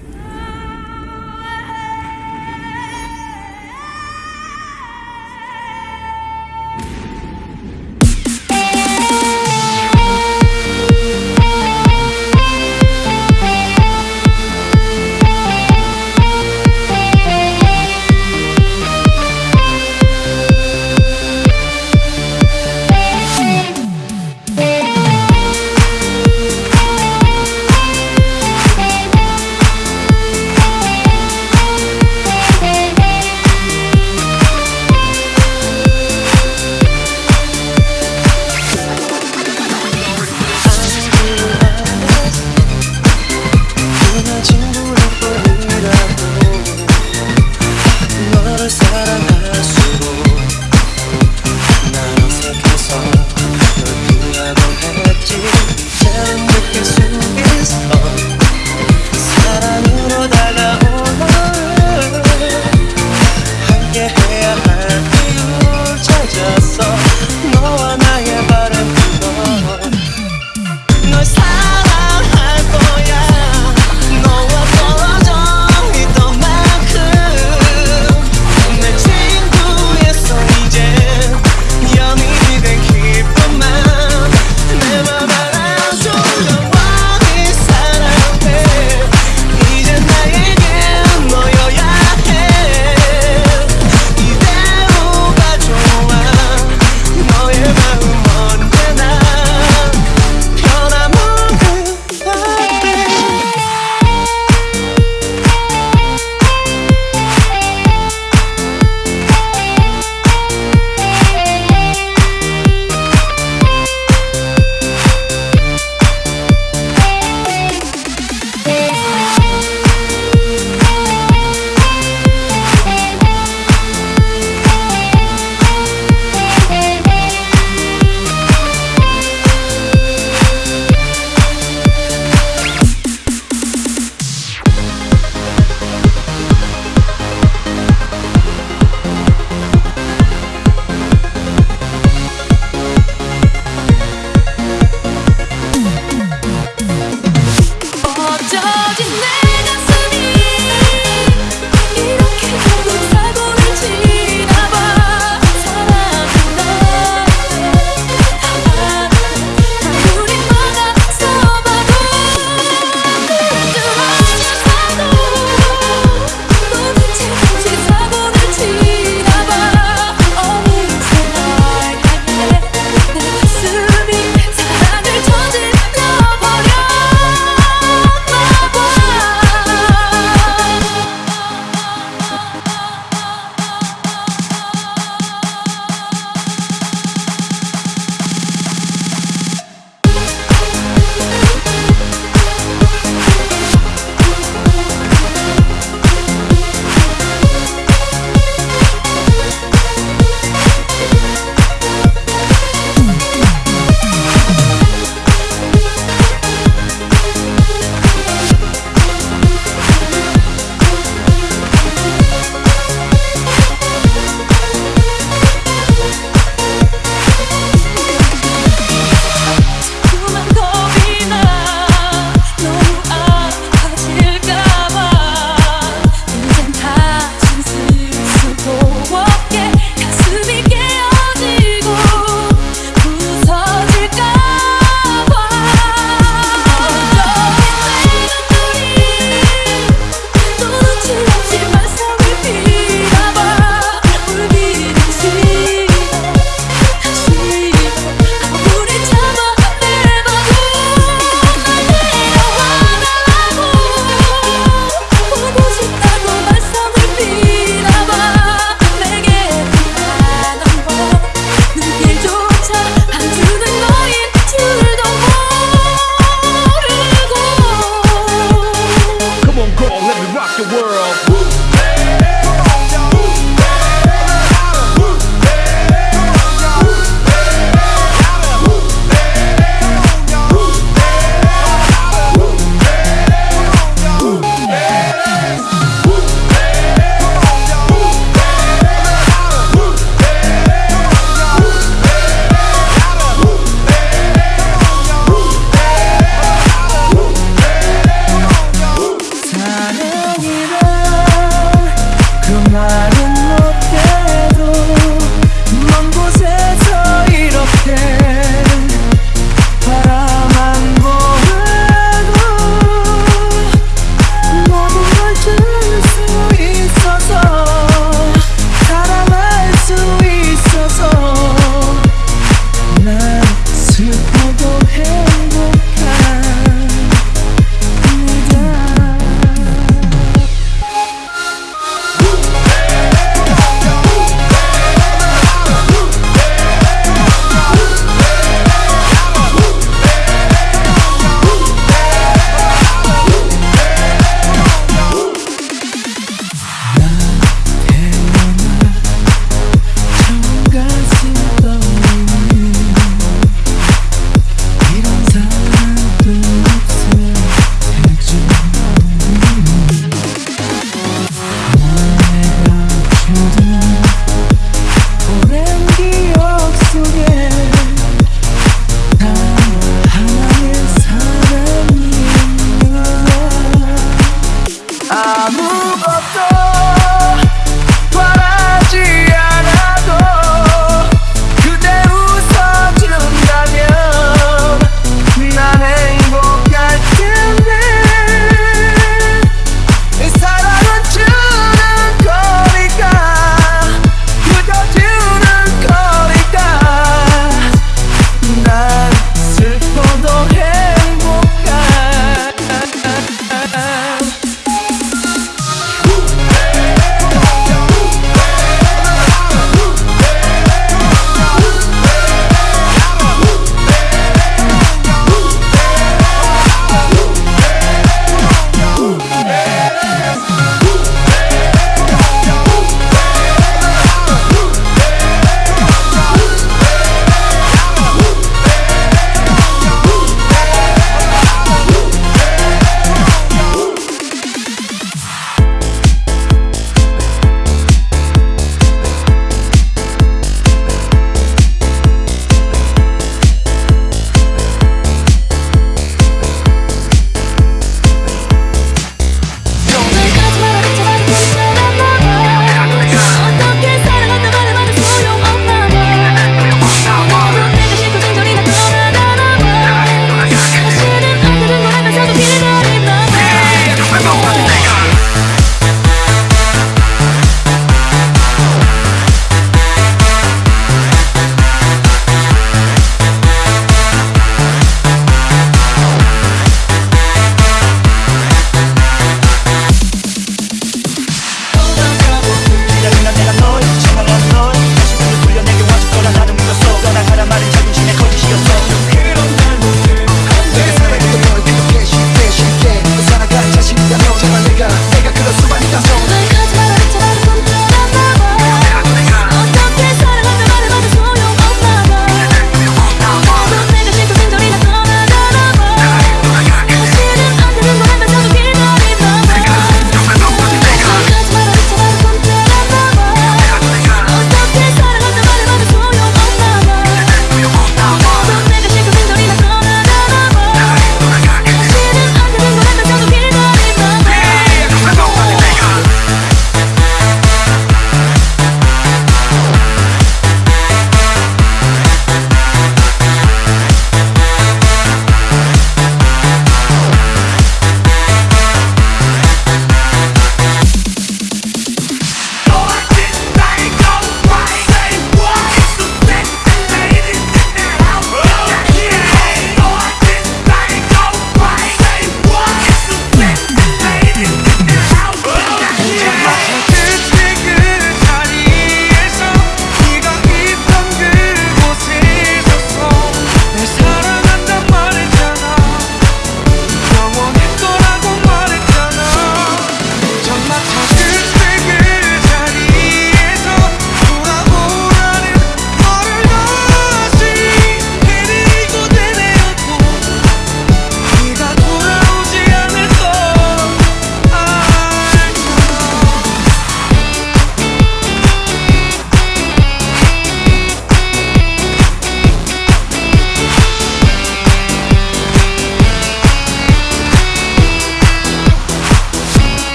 Yeah. your world.